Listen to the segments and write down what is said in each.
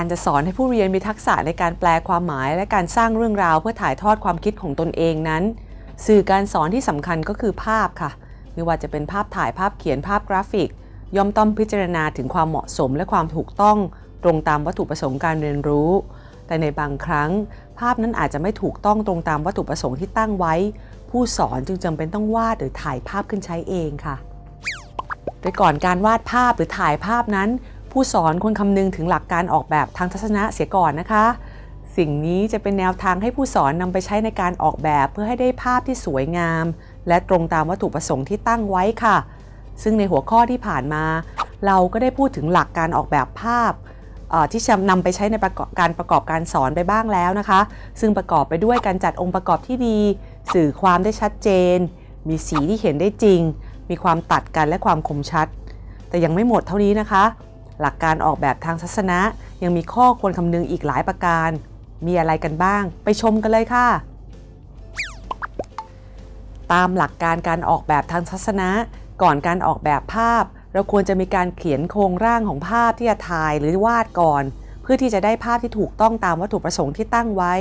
การจะสอนให้ผู้เรียนมีทักษะในการแปลความหมาย และการสร้างเรื่องราวเพื่อถ่ายทอดความคิดของตนเองนั้น สื่อการสอนที่สำคัญก็คือภาพค่ะ ไม่ว่าจะเป็นภาพถ่ายภาพเขียนภาพกราฟิก ย่อมต้องพิจารณาถึงความเหมาะสมและความถูกต้อง ตรงตามวัตถุประสงค์การเรียนรู้ แต่ในบางครั้ง ภาพนั้นอาจจะไม่ถูกต้องตรงตามวัตถุประสงค์ที่ตั้งไว้ ผู้สอนจึงจำเป็นต้องวาดหรือถ่ายภาพขึ้นใช้เองค่ะ โดยก่อนการวาดภาพหรือถ่ายภาพนั้น ผู้สอนควรคำนึงถึงหลักการออกแบบทางทัศนะเสียก่อนนะคะ สิ่งนี้จะเป็นแนวทางให้ผู้สอนนำไปใช้ในการออกแบบเพื่อให้ได้ภาพที่สวยงาม และตรงตามวัตถุประสงค์ที่ตั้งไว้ค่ะ ซึ่งในหัวข้อที่ผ่านมา เราก็ได้พูดถึงหลักการออกแบบภาพที่จะนำไปใช้ในรการประกอบการสอนไปบ้างแล้วนะคะ ซึ่งประกอบไปด้วยการจัดองค์ประกอบที่ดี สื่อความได้ชัดเจน มีสีที่เห็นได้จริง มีความตัดกันและความคมชัด แต่ยังไม่หมดเท่านี้นะคะ หลักการออกแบบทางทัศนะ ยังมีข้อควรคำนึงอีกหลายประการ มีอะไรกันบ้าง ไปชมกันเลยค่ะ ตามหลักการการออกแบบทางทัศนะ ก่อนการออกแบบภาพ เราควรจะมีการเขียนโครงร่างของภาพที่จะถ่ายหรือวาดก่อน เพื่อที่จะได้ภาพที่ถูกต้องตามวัตถุประสงค์ที่ตั้งไว้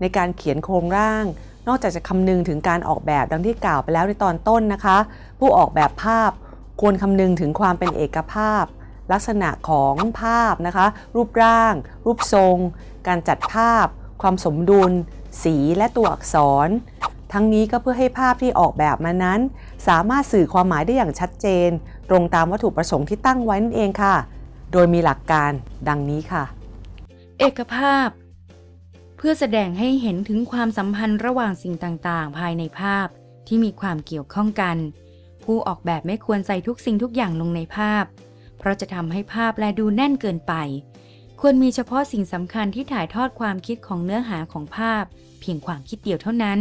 ในการเขียนโครงร่างนอกจากจะคำนึงถึงการออกแบบดังที่กล่าวไปแล้วในตอนต้นนะคะ ผู้ออกแบบภาพควรคำนึงถึงความเป็นเอกภาพ ลักษณะของภาพนะคะ รูปร่าง รูปทรง การจัดภาพ ความสมดุล สีและตัวอักษร ทั้งนี้ก็เพื่อให้ภาพที่ออกแบบมานั้น สามารถสื่อความหมายได้อย่างชัดเจน ตรงตามวัตถุประสงค์ที่ตั้งไว้นั่นเองค่ะ โดยมีหลักการดังนี้ค่ะ เอกภาพ เพื่อแสดงให้เห็นถึงความสัมพันธ์ระหว่างสิ่งต่างๆ ภายในภาพที่มีความเกี่ยวข้องกัน ผู้ออกแบบไม่ควรใส่ทุกสิ่งทุกอย่างลงในภาพ เพราะจะทำให้ภาพแลดูแน่นเกินไป ควรมีเฉพาะสิ่งสำคัญที่ถ่ายทอดความคิดของเนื้อหาของภาพ เพียงความคิดเดียวเท่านั้น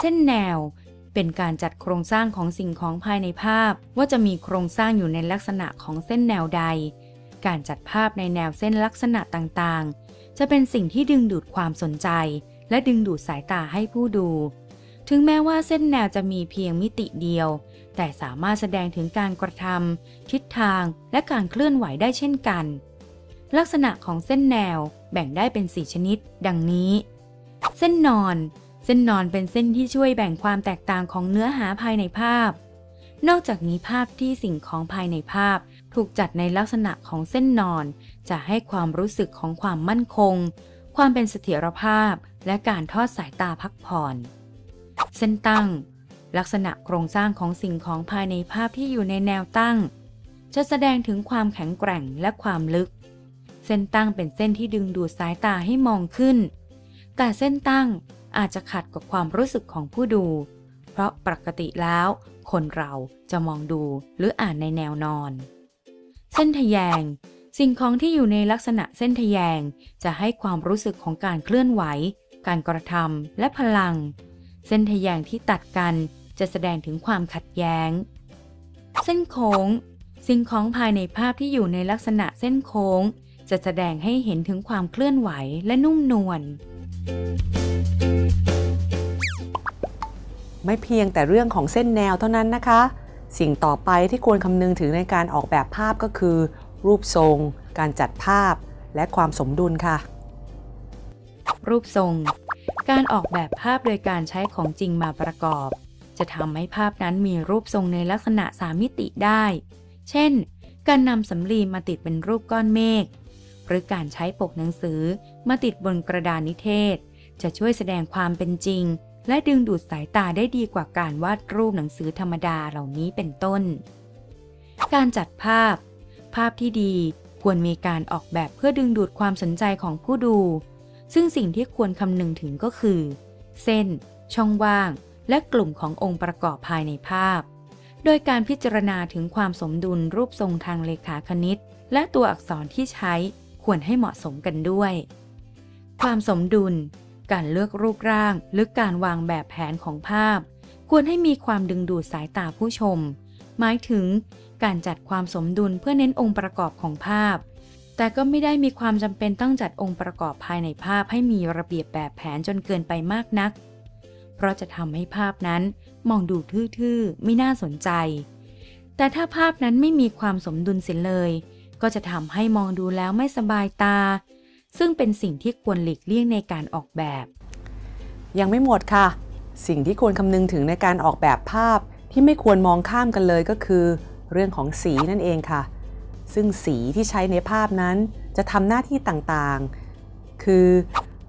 เส้นแนวเป็นการจัดโครงสร้างของสิ่งของภายในภาพ ว่าจะมีโครงสร้างอยู่ในลักษณะของเส้นแนวใด การจัดภาพในแนวเส้นลักษณะต่างๆ จะเป็นสิ่งที่ดึงดูดความสนใจ และดึงดูดสายตาให้ผู้ดู ถึงแม้ว่าเส้นแนวจะมีเพียงมิติเดียว แต่สามารถแสดงถึงการกระทำทิศทางและการเคลื่อนไหวได้เช่นกัน ลักษณะของเส้นแนวแบ่งได้เป็น 4 ชนิด ดังนี้ เส้นนอน เส้นนอนเป็นเส้นที่ช่วยแบ่งความแตกต่างของเนื้อหาภายในภาพ นอกจากนี้ภาพที่สิ่งของภายในภาพ ถูกจัดในลักษณะของเส้นนอน จะให้ความรู้สึกของความมั่นคง ความเป็นเสถียรภาพ และการทอดสายตาพักผ่อน เส้นตั้ง ลักษณะโครงสร้างของสิ่งของภายในภาพที่อยู่ในแนวตั้ง จะแสดงถึงความแข็งแกร่งและความลึก เส้นตั้งเป็นเส้นที่ดึงดูดสายตาให้มองขึ้น แต่เส้นตั้งอาจจะขัดกับความรู้สึกของผู้ดู เพราะปกติแล้ว คนเราจะมองดูหรืออ่านในแนวนอน เส้นทะแยง สิ่งของที่อยู่ในลักษณะเส้นทะแยง จะให้ความรู้สึกของการเคลื่อนไหว การกระทำและพลัง เส้นทะแยงที่ตัดกันจะแสดงถึงความขัดแย้ง เส้นโค้ง สิ่งของภายในภาพที่อยู่ในลักษณะเส้นโค้ง จะแสดงให้เห็นถึงความเคลื่อนไหวและนุ่มนวลไม่เพียงแต่เรื่องของเส้นแนวเท่านั้นนะคะ สิ่งต่อไปที่ควรคำนึงถึงในการออกแบบภาพก็คือ รูปทรง การจัดภาพ และความสมดุลค่ะ รูปทรง การออกแบบภาพโดยการใช้ของจริงมาประกอบ จะทำให้ภาพนั้นมีรูปทรงในลักษณะสามมิติได้ เช่น การนำสำลีมาติดเป็นรูปก้อนเมฆ หรือการใช้ปกหนังสือมาติดบนกระดานนิเทศ จะช่วยแสดงความเป็นจริง และดึงดูดสายตาได้ดีกว่าการวาดรูปหนังสือธรรมดาเหล่านี้เป็นต้น การจัดภาพ ภาพที่ดี ควรมีการออกแบบเพื่อดึงดูดความสนใจของผู้ดู ซึ่งสิ่งที่ควรคำนึงถึงก็คือ เส้น ช่องว่าง และกลุ่มขององค์ประกอบภายในภาพ โดยการพิจารณาถึงความสมดุลรูปทรงทางเลขาคณิต และตัวอักษรที่ใช้ควรให้เหมาะสมกันด้วย ความสมดุล การเลือกรูปร่าง หรือการวางแบบแผนของภาพ ควรให้มีความดึงดูดสายตาผู้ชม หมายถึง การจัดความสมดุลเพื่อเน้นองค์ประกอบของภาพ แต่ก็ไม่ได้มีความจำเป็นต้องจัดองค์ประกอบภายในภาพให้มีระเบียบแบบแผนจนเกินไปมากนัก เพราะจะทำให้ภาพนั้นมองดูทื่อๆ ไม่น่าสนใจ แต่ถ้าภาพนั้นไม่มีความสมดุลเสียเลย ก็จะทำให้มองดูแล้วไม่สบายตา ซึ่งเป็นสิ่งที่ควรหลีกเลี่ยงในการออกแบบ ยังไม่หมดค่ะ สิ่งที่ควรคำนึงถึงในการออกแบบภาพที่ไม่ควรมองข้ามกันเลยก็คือ เรื่องของสีนั่นเองค่ะ ซึ่งสีที่ใช้ในภาพนั้นจะทำหน้าที่ต่างๆ คือ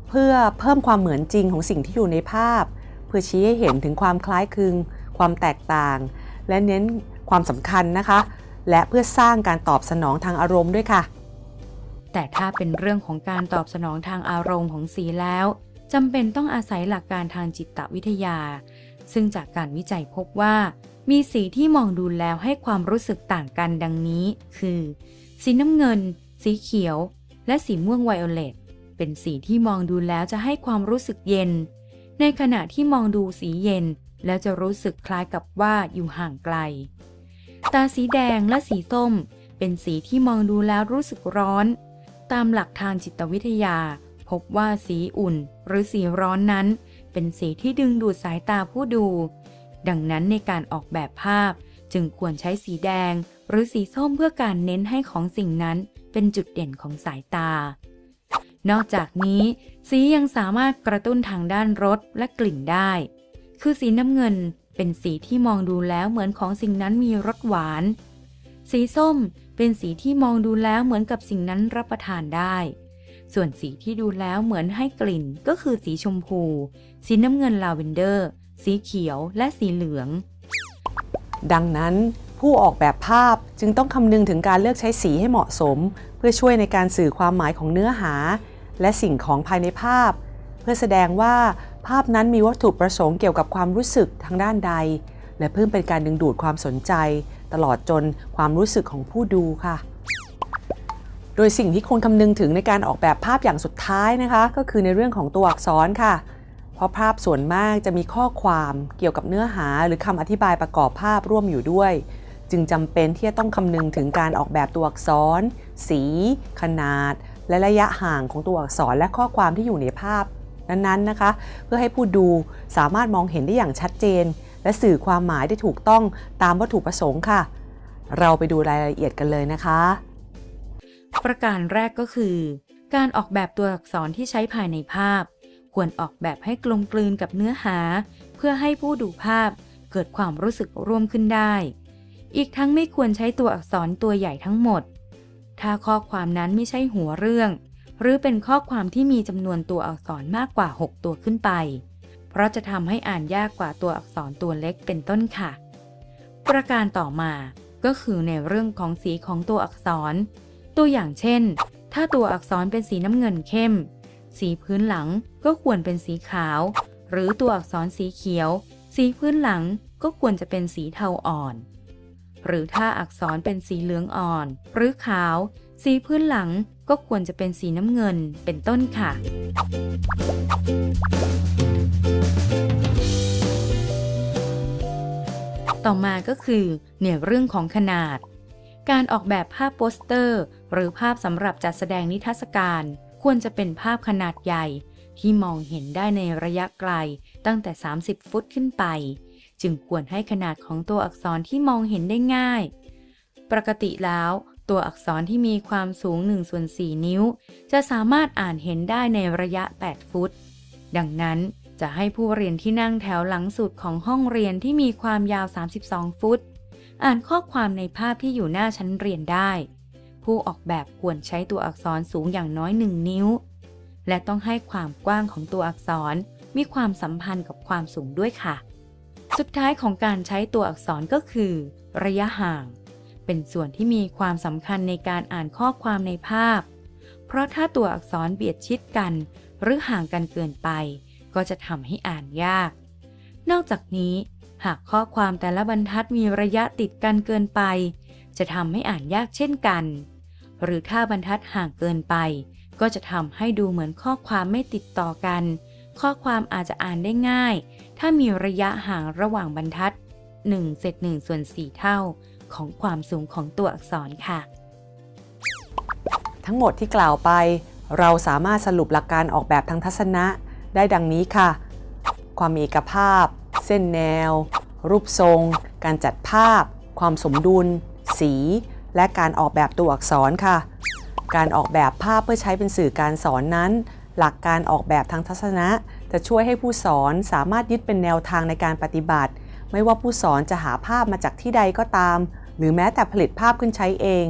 เพื่อเพิ่มความเหมือนจริงของสิ่งที่อยู่ในภาพ เพื่อชี้ให้เห็นถึงความคล้ายคลึง ความแตกต่าง และเน้นความสำคัญนะคะ และเพื่อสร้างการตอบสนองทางอารมณ์ด้วยค่ะ แต่ถ้าเป็นเรื่องของการตอบสนองทางอารมณ์ของสีแล้วจำเป็นต้องอาศัยหลักการทางจิตวิทยา ซึ่งจากการวิจัยพบว่า มีสีที่มองดูแล้วให้ความรู้สึกต่างกันดังนี้ คือ สีน้ำเงิน สีเขียว และสีม่วงไวโอเลตเป็นสีที่มองดูแล้วจะให้ความรู้สึกเย็น ในขณะที่มองดูสีเย็น แล้วจะรู้สึกคล้ายกับว่าอยู่ห่างไกล ตาสีแดงและสีส้ม เป็นสีที่มองดูแล้วรู้สึกร้อน ตามหลักทางจิตวิทยา พบว่าสีอุ่น หรือสีร้อนนั้น เป็นสีที่ดึงดูดสายตาผู้ดู ดังนั้นในการออกแบบภาพ จึงควรใช้สีแดง หรือสีส้มเพื่อการเน้นให้ของสิ่งนั้นเป็นจุดเด่นของสายตา นอกจากนี้ สียังสามารถกระตุ้นทางด้านรสและกลิ่นได้ คือสีน้ำเงินเป็นสีที่มองดูแล้วเหมือนของสิ่งนั้นมีรสหวาน สีส้มเป็นสีที่มองดูแล้วเหมือนกับสิ่งนั้นรับประทานได้ ส่วนสีที่ดูแล้วเหมือนให้กลิ่นก็คือสีชมพู สีน้ำเงินลาเวนเดอร์ สีเขียวและสีเหลือง ดังนั้นผู้ออกแบบภาพจึงต้องคำนึงถึงการเลือกใช้สีให้เหมาะสม เพื่อช่วยในการสื่อความหมายของเนื้อหา และสิ่งของภายในภาพ เพื่อแสดงว่าภาพนั้นมีวัตถุประสงค์เกี่ยวกับความรู้สึกทางด้านใด และเพิ่มเป็นการดึงดูดความสนใจ ตลอดจนความรู้สึกของผู้ดูค่ะ โดยสิ่งที่ควรคำนึงถึงในการออกแบบภาพอย่างสุดท้ายนะคะ ก็คือในเรื่องของตัวอักษรค่ะ เพราะภาพส่วนมากจะมีข้อความเกี่ยวกับเนื้อหาหรือคำอธิบายประกอบภาพร่วมอยู่ด้วย จึงจำเป็นที่จะต้องคำนึงถึงการออกแบบตัวอักษร สี ขนาด และระยะห่างของตัวอักษรและข้อความที่อยู่ในภาพ นั้นๆนะคะ เพื่อให้ผู้ดูสามารถมองเห็นได้อย่างชัดเจน และสื่อความหมายได้ถูกต้องตามวัตถุประสงค์ค่ะ เราไปดูรายละเอียดกันเลยนะคะ ประการแรกก็คือ การออกแบบตัวอักษรที่ใช้ภายในภาพ ควรออกแบบให้กลมกลืนกับเนื้อหา เพื่อให้ผู้ดูภาพเกิดความรู้สึกร่วมขึ้นได้ อีกทั้งไม่ควรใช้ตัวอักษรตัวใหญ่ทั้งหมด ถ้าข้อความนั้นไม่ใช่หัวเรื่อง หรือเป็นข้อความที่มีจำนวนตัวอักษรมากกว่า 6 ตัวขึ้นไป เพราะจะทำให้อ่านยากกว่าตัวอักษรตัวเล็กเป็นต้นค่ะ ประการต่อมาก็คือในเรื่องของสีของตัวอักษร ตัวอย่างเช่น ถ้าตัวอักษรเป็นสีน้ำเงินเข้ม สีพื้นหลังก็ควรเป็นสีขาว หรือตัวอักษรสีเขียว สีพื้นหลังก็ควรจะเป็นสีเทาอ่อน หรือถ้าอักษรเป็นสีเหลืองอ่อน หรือขาว สีพื้นหลังก็ควรจะเป็นสีน้ำเงินเป็นต้นค่ะ ต่อมาก็คือในเรื่องของขนาด การออกแบบภาพโปสเตอร์ หรือภาพสำหรับจัดแสดงนิทรรศการ ควรจะเป็นภาพขนาดใหญ่ ที่มองเห็นได้ในระยะไกลตั้งแต่ 30 ฟุตขึ้นไป จึงควรให้ขนาดของตัวอักษรที่มองเห็นได้ง่าย ปกติแล้วตัวอักษรที่มีความสูง1ส่วน4นิ้ว จะสามารถอ่านเห็นได้ในระยะ 8 ฟุต ดังนั้นจะให้ผู้เรียนที่นั่งแถวหลังสุดของห้องเรียนที่มีความยาว 32 ฟุต อ่านข้อความในภาพที่อยู่หน้าชั้นเรียนได้ ผู้ออกแบบควรใช้ตัวอักษรสูงอย่างน้อย 1 นิ้ว และต้องให้ความกว้างของตัวอักษรมีความสัมพันธ์กับความสูงด้วยค่ะ สุดท้ายของการใช้ตัวอักษรก็คือ ระยะห่าง เป็นส่วนที่มีความสำคัญในการอ่านข้อความในภาพ เพราะถ้าตัวอักษรเบียดชิดกัน หรือห่างกันเกินไป ก็จะทำให้อ่านยาก นอกจากนี้ หากข้อความแต่ละบรรทัดมีระยะติดกันเกินไป จะทำให้อ่านยากเช่นกัน หรือถ้าบรรทัดห่างเกินไป ก็จะทำให้ดูเหมือนข้อความไม่ติดต่อกัน ข้อความอาจจะอ่านได้ง่าย ถ้ามีระยะห่างระหว่างบรรทัด1เศษ1ส่วน 4 เท่าของความสูงของตัวอักษรค่ะ ทั้งหมดที่กล่าวไป เราสามารถสรุปหลักการออกแบบทางทัศนะ ได้ดังนี้ค่ะ ความมีเอกภาพ เส้นแนว รูปทรง การจัดภาพ ความสมดุล สี และการออกแบบตัวอักษรค่ะ การออกแบบภาพเพื่อใช้เป็นสื่อการสอนนั้น หลักการออกแบบทางทัศนะ จะช่วยให้ผู้สอนสามารถยึดเป็นแนวทางในการปฏิบัติ ไม่ว่าผู้สอนจะหาภาพมาจากที่ใดก็ตาม หรือแม้แต่ผลิตภาพขึ้นใช้เอง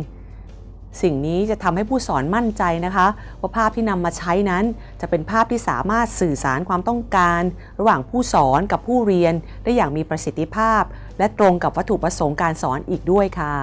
สิ่งนี้จะทำให้ผู้สอนมั่นใจนะคะ ว่าภาพที่นำมาใช้นั้น จะเป็นภาพที่สามารถสื่อสารความต้องการ ระหว่างผู้สอนกับผู้เรียนได้อย่างมีประสิทธิภาพ และตรงกับวัตถุประสงค์การสอนอีกด้วยค่ะ